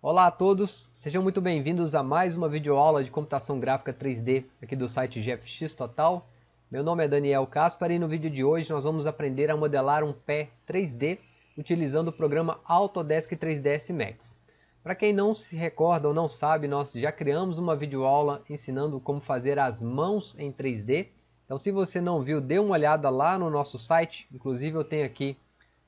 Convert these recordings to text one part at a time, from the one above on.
Olá a todos, sejam muito bem-vindos a mais uma videoaula de computação gráfica 3D aqui do site GFX Total. Meu nome é Daniel Caspar e no vídeo de hoje nós vamos aprender a modelar um pé 3D utilizando o programa Autodesk 3ds Max. Para quem não se recorda ou não sabe, nós já criamos uma videoaula ensinando como fazer as mãos em 3D. Então se você não viu, dê uma olhada lá no nosso site, inclusive eu tenho aqui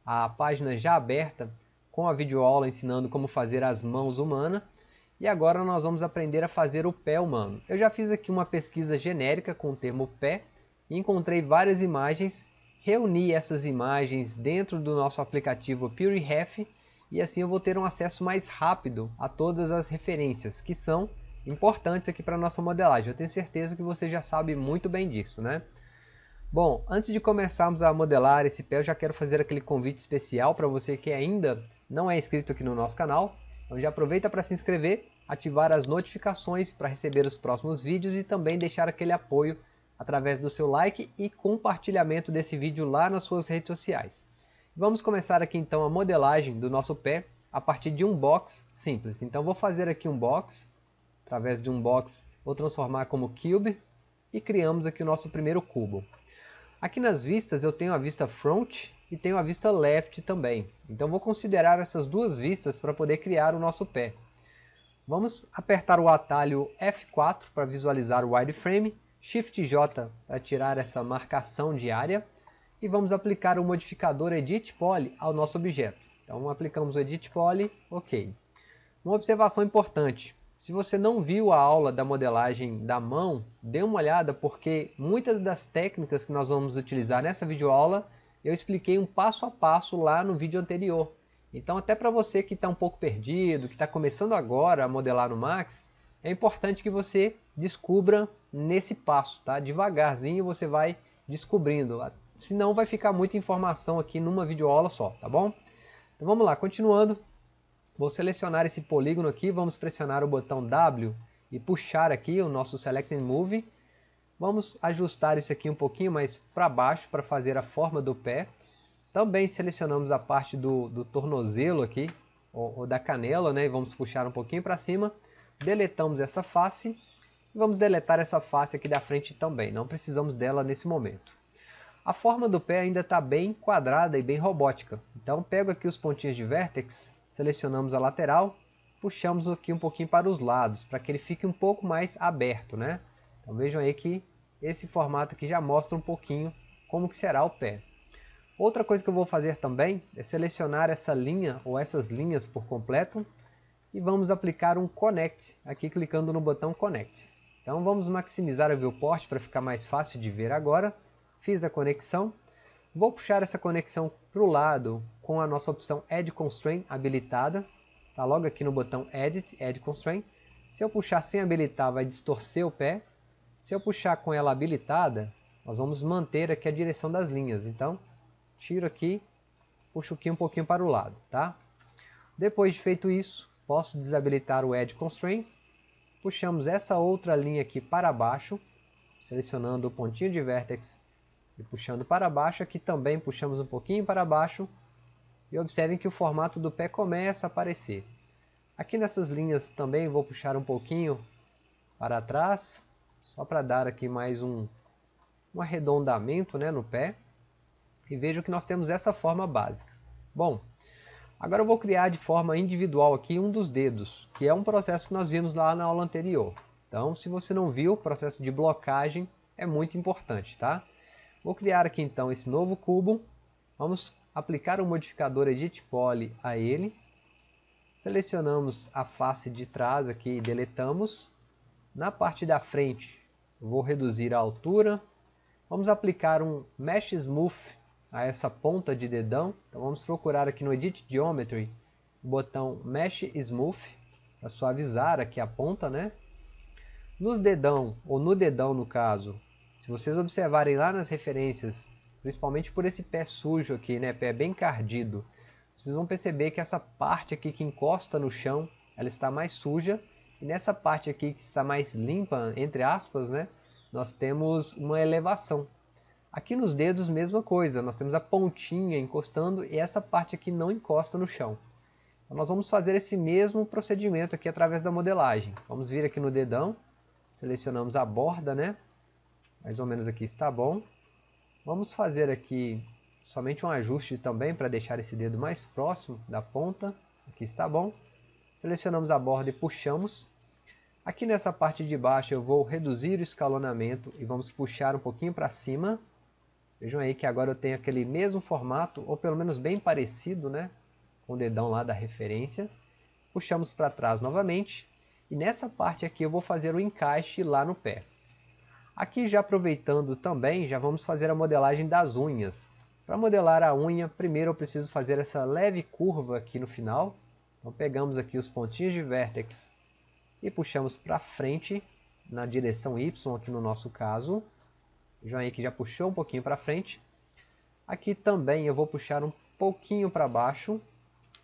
a página já aberta com a videoaula ensinando como fazer as mãos humanas. E agora nós vamos aprender a fazer o pé humano. Eu já fiz aqui uma pesquisa genérica com o termo pé e encontrei várias imagens. Reuni essas imagens dentro do nosso aplicativo PureRef e assim eu vou ter um acesso mais rápido a todas as referências que são importantes aqui para a nossa modelagem. Eu tenho certeza que você já sabe muito bem disso, né? Bom, antes de começarmos a modelar esse pé, eu já quero fazer aquele convite especial para você que ainda não é inscrito aqui no nosso canal. Então já aproveita para se inscrever, ativar as notificações para receber os próximos vídeos e também deixar aquele apoio através do seu like e compartilhamento desse vídeo lá nas suas redes sociais. Vamos começar aqui então a modelagem do nosso pé a partir de um box simples. Então vou fazer aqui um box, através de um box vou transformar como cube e criamos aqui o nosso primeiro cubo. Aqui nas vistas eu tenho a vista front e tenho a vista left também. Então vou considerar essas duas vistas para poder criar o nosso pé. Vamos apertar o atalho F4 para visualizar o wireframe, Shift J para tirar essa marcação de área e vamos aplicar o modificador Edit Poly ao nosso objeto. Então aplicamos o Edit Poly, ok. Uma observação importante, se você não viu a aula da modelagem da mão, dê uma olhada porque muitas das técnicas que nós vamos utilizar nessa videoaula eu expliquei um passo a passo lá no vídeo anterior. Então até para você que está um pouco perdido, que está começando agora a modelar no Max, é importante que você descubra nesse passo, tá? Devagarzinho você vai descobrindo, senão vai ficar muita informação aqui numa videoaula só, tá bom? Então vamos lá, continuando, Vou selecionar esse polígono aqui, vamos pressionar o botão W e puxar aqui o nosso Select and Move. Vamos ajustar isso aqui um pouquinho mais para baixo para fazer a forma do pé. Também selecionamos a parte do, do tornozelo aqui, ou, ou, da canela, né? E vamos puxar um pouquinho para cima. Deletamos essa face. E vamos deletar essa face aqui da frente também, não precisamos dela nesse momento. A forma do pé ainda está bem quadrada e bem robótica. Então pego aqui os pontinhos de vértex selecionamos a lateral, puxamos aqui um pouquinho para os lados, para que ele fique um pouco mais aberto, né? Então vejam aí que esse formato aqui já mostra um pouquinho como que será o pé. Outra coisa que eu vou fazer também é selecionar essa linha ou essas linhas por completo e vamos aplicar um Connect, aqui clicando no botão Connect. Então vamos maximizar a viewport para ficar mais fácil de ver agora. Fiz a conexão. Vou puxar essa conexão para o lado com a nossa opção Add Constraint habilitada. Está logo aqui no botão Edit, Add Constraint. Se eu puxar sem habilitar, vai distorcer o pé. Se eu puxar com ela habilitada, nós vamos manter aqui a direção das linhas. Então, tiro aqui, puxo aqui um pouquinho para o lado. Tá? Depois de feito isso, posso desabilitar o Add Constraint. Puxamos essa outra linha aqui para baixo, selecionando o pontinho de vértex e puxando para baixo. Aqui também puxamos um pouquinho para baixo e observem que o formato do pé começa a aparecer. Aqui nessas linhas também vou puxar um pouquinho para trás, só para dar aqui mais um, um arredondamento né, no pé. E vejo que nós temos essa forma básica. Bom, agora eu vou criar de forma individual aqui um dos dedos, que é um processo que nós vimos lá na aula anterior. Então, se você não viu, o processo de blocagem é muito importante, tá? Vou criar aqui então esse novo cubo. Vamos aplicar o modificador Edit Poly a ele. Selecionamos a face de trás aqui e deletamos. Na parte da frente, vou reduzir a altura. Vamos aplicar um Mesh Smooth a essa ponta de dedão. Então vamos procurar aqui no Edit Geometry o botão Mesh Smooth para suavizar aqui a ponta, né? Nos dedão, ou no dedão no caso, se vocês observarem lá nas referências principalmente por esse pé sujo aqui, né, pé bem cardido. Vocês vão perceber que essa parte aqui que encosta no chão, ela está mais suja, e nessa parte aqui que está mais limpa, entre aspas, né, nós temos uma elevação. Aqui nos dedos, mesma coisa, nós temos a pontinha encostando e essa parte aqui não encosta no chão. Então, nós vamos fazer esse mesmo procedimento aqui através da modelagem. Vamos vir aqui no dedão, selecionamos a borda, né? Mais ou menos aqui está bom. Vamos fazer aqui somente um ajuste também para deixar esse dedo mais próximo da ponta. Aqui está bom. Selecionamos a borda e puxamos. Aqui nessa parte de baixo eu vou reduzir o escalonamento e vamos puxar um pouquinho para cima. Vejam aí que agora eu tenho aquele mesmo formato, ou pelo menos bem parecido, né? Com o dedão lá da referência. Puxamos para trás novamente. E nessa parte aqui eu vou fazer o encaixe lá no pé. Aqui já aproveitando também, já vamos fazer a modelagem das unhas. Para modelar a unha, primeiro eu preciso fazer essa leve curva aqui no final. Então pegamos aqui os pontinhos de vértex e puxamos para frente, na direção Y aqui no nosso caso. Aí que já puxou um pouquinho para frente. Aqui também eu vou puxar um pouquinho para baixo.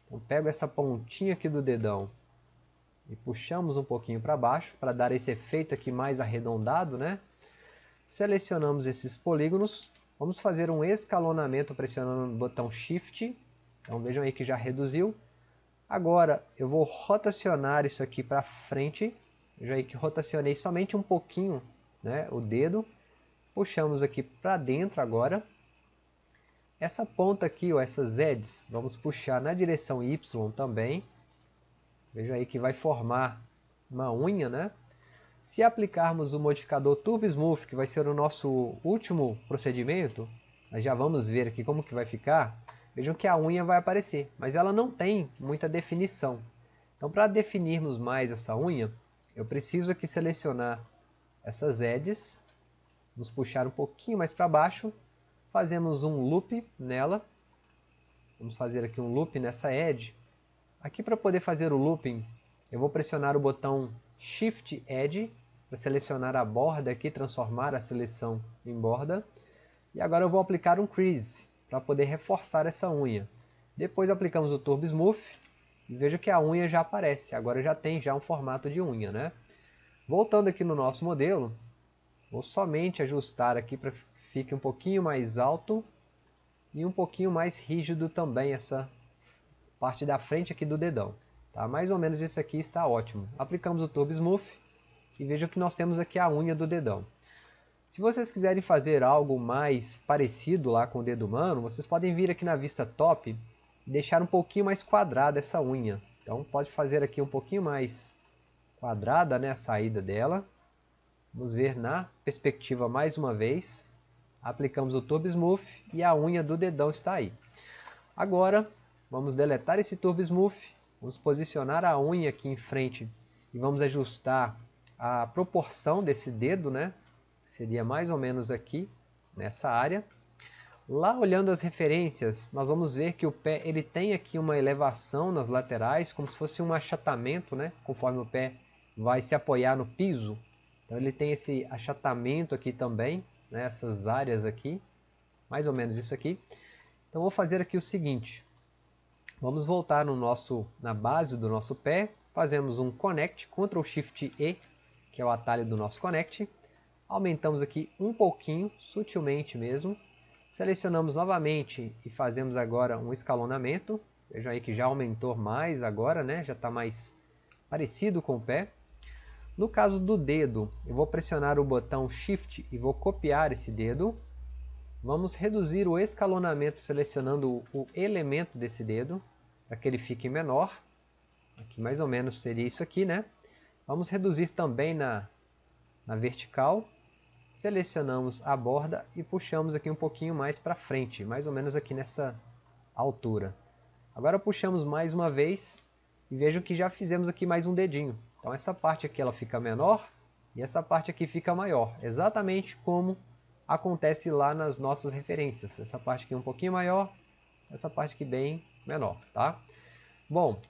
Então pego essa pontinha aqui do dedão e puxamos um pouquinho para baixo para dar esse efeito aqui mais arredondado, né? Selecionamos esses polígonos, vamos fazer um escalonamento pressionando o botão Shift. Então vejam aí que já reduziu. Agora eu vou rotacionar isso aqui para frente. Já que rotacionei somente um pouquinho né, o dedo. Puxamos aqui para dentro agora. Essa ponta aqui, ó, essas edges, vamos puxar na direção Y também. Veja aí que vai formar uma unha, né? Se aplicarmos o modificador Turbo Smooth, que vai ser o nosso último procedimento, nós já vamos ver aqui como que vai ficar. Vejam que a unha vai aparecer, mas ela não tem muita definição. Então, para definirmos mais essa unha, eu preciso aqui selecionar essas edges, vamos puxar um pouquinho mais para baixo, fazemos um loop nela, vamos fazer aqui um loop nessa edge. Aqui para poder fazer o looping, eu vou pressionar o botão Shift Edge para selecionar a borda aqui, transformar a seleção em borda. E agora eu vou aplicar um crease para poder reforçar essa unha. Depois aplicamos o Turbo Smooth e veja que a unha já aparece. Agora já tem já um formato de unha, né? Voltando aqui no nosso modelo, vou somente ajustar aqui para que fique um pouquinho mais alto e um pouquinho mais rígido também essa parte da frente aqui do dedão. Tá? Mais ou menos isso aqui está ótimo. Aplicamos o Turbo Smooth e vejam que nós temos aqui a unha do dedão. Se vocês quiserem fazer algo mais parecido lá com o dedo humano, vocês podem vir aqui na vista top e deixar um pouquinho mais quadrada essa unha. Então pode fazer aqui um pouquinho mais quadrada né, a saída dela. Vamos ver na perspectiva mais uma vez. Aplicamos o Turbo Smooth e a unha do dedão está aí. Agora vamos deletar esse Turbo Smooth. Vamos posicionar a unha aqui em frente e vamos ajustar a proporção desse dedo, né? Seria mais ou menos aqui, nessa área. Lá olhando as referências, nós vamos ver que o pé ele tem aqui uma elevação nas laterais, como se fosse um achatamento, né? conforme o pé vai se apoiar no piso. Então ele tem esse achatamento aqui também, né? essas áreas aqui, mais ou menos isso aqui. Então vou fazer aqui o seguinte, vamos voltar no nosso, na base do nosso pé, fazemos um Connect, Ctrl Shift E, que é o atalho do nosso Connect, Aumentamos aqui um pouquinho, sutilmente mesmo. Selecionamos novamente e fazemos agora um escalonamento. Vejam aí que já aumentou mais agora, né? já está mais parecido com o pé. No caso do dedo, eu vou pressionar o botão Shift e vou copiar esse dedo. Vamos reduzir o escalonamento selecionando o elemento desse dedo, para que ele fique menor. Aqui mais ou menos seria isso aqui, né? Vamos reduzir também na, na vertical selecionamos a borda e puxamos aqui um pouquinho mais para frente, mais ou menos aqui nessa altura. Agora puxamos mais uma vez e vejam que já fizemos aqui mais um dedinho. Então essa parte aqui ela fica menor e essa parte aqui fica maior, exatamente como acontece lá nas nossas referências. Essa parte aqui um pouquinho maior, essa parte aqui bem menor, tá? Bom,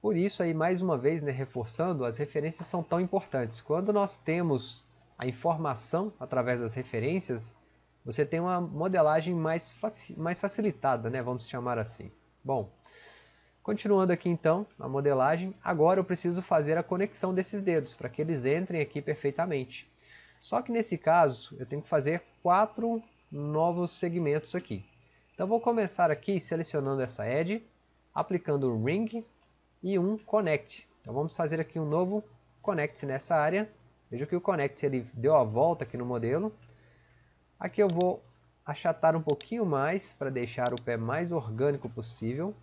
por isso aí mais uma vez, né, reforçando, as referências são tão importantes. Quando nós temos a informação através das referências, você tem uma modelagem mais, faci mais facilitada, né? vamos chamar assim. Bom, continuando aqui então a modelagem, agora eu preciso fazer a conexão desses dedos para que eles entrem aqui perfeitamente. Só que nesse caso eu tenho que fazer quatro novos segmentos aqui. Então vou começar aqui selecionando essa edge, aplicando um ring e um connect. Então vamos fazer aqui um novo connect nessa área. Veja que o connect ele deu a volta aqui no modelo. Aqui eu vou achatar um pouquinho mais para deixar o pé mais orgânico possível.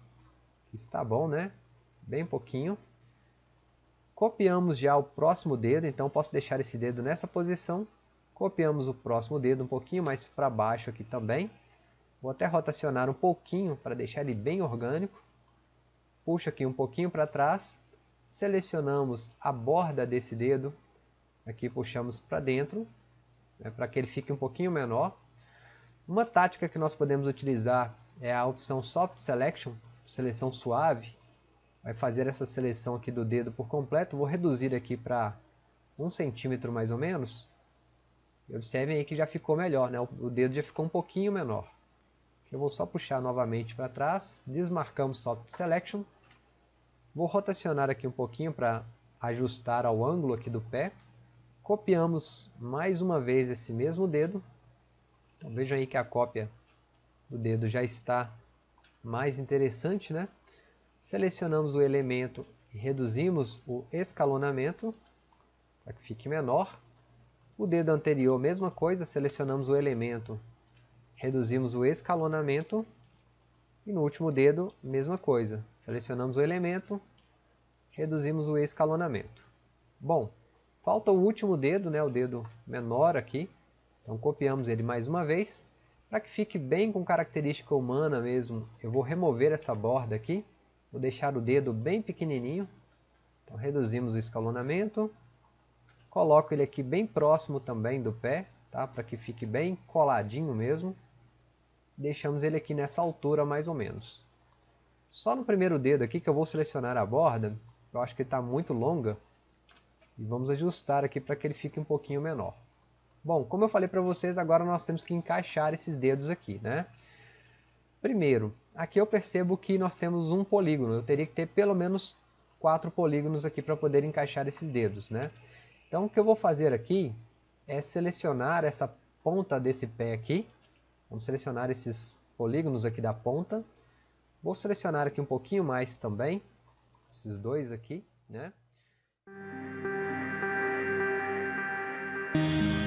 Está bom, né? Bem pouquinho. Copiamos já o próximo dedo, então posso deixar esse dedo nessa posição. Copiamos o próximo dedo um pouquinho mais para baixo aqui também. Vou até rotacionar um pouquinho para deixar ele bem orgânico. Puxo aqui um pouquinho para trás. Selecionamos a borda desse dedo. Aqui puxamos para dentro, né, para que ele fique um pouquinho menor. Uma tática que nós podemos utilizar é a opção Soft Selection, seleção suave vai fazer essa seleção aqui do dedo por completo. Vou reduzir aqui para um centímetro mais ou menos. Observem aí que já ficou melhor, né? o dedo já ficou um pouquinho menor. Eu vou só puxar novamente para trás, desmarcamos Soft Selection. Vou rotacionar aqui um pouquinho para ajustar ao ângulo aqui do pé. Copiamos mais uma vez esse mesmo dedo. Então, vejam aí que a cópia do dedo já está mais interessante, né? Selecionamos o elemento e reduzimos o escalonamento para que fique menor. O dedo anterior, mesma coisa, selecionamos o elemento, reduzimos o escalonamento. E no último dedo, mesma coisa, selecionamos o elemento, reduzimos o escalonamento. Bom, falta o último dedo, né, o dedo menor aqui. Então copiamos ele mais uma vez. Para que fique bem com característica humana mesmo, eu vou remover essa borda aqui. Vou deixar o dedo bem pequenininho. Então reduzimos o escalonamento. Coloco ele aqui bem próximo também do pé, tá? para que fique bem coladinho mesmo. Deixamos ele aqui nessa altura mais ou menos. Só no primeiro dedo aqui que eu vou selecionar a borda, eu acho que está muito longa. E vamos ajustar aqui para que ele fique um pouquinho menor. Bom, como eu falei para vocês, agora nós temos que encaixar esses dedos aqui, né? Primeiro, aqui eu percebo que nós temos um polígono. Eu teria que ter pelo menos quatro polígonos aqui para poder encaixar esses dedos, né? Então o que eu vou fazer aqui é selecionar essa ponta desse pé aqui. Vamos selecionar esses polígonos aqui da ponta. Vou selecionar aqui um pouquinho mais também, esses dois aqui, né? Thank you.